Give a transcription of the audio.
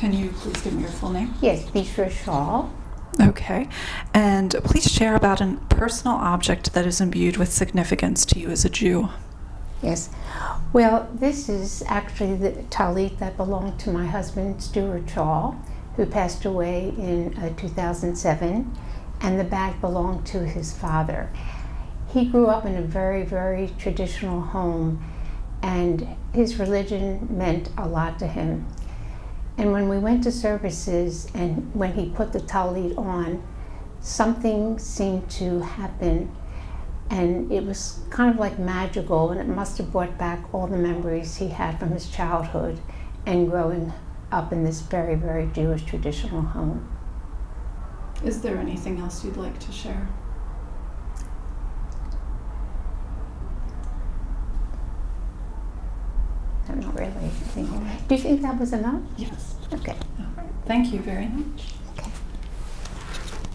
Can you please give me your full name? Yes, Bishra Shaw. Okay. And please share about a personal object that is imbued with significance to you as a Jew. Yes. Well, this is actually the talit that belonged to my husband, Stuart Shaw, who passed away in uh, 2007, and the bag belonged to his father. He grew up in a very, very traditional home, and his religion meant a lot to him. And when we went to services and when he put the talit on, something seemed to happen and it was kind of like magical and it must have brought back all the memories he had from his childhood and growing up in this very, very Jewish traditional home. Is there anything else you'd like to share? Not really. Do you think that was enough? Yes. Okay. All right. Thank you very much.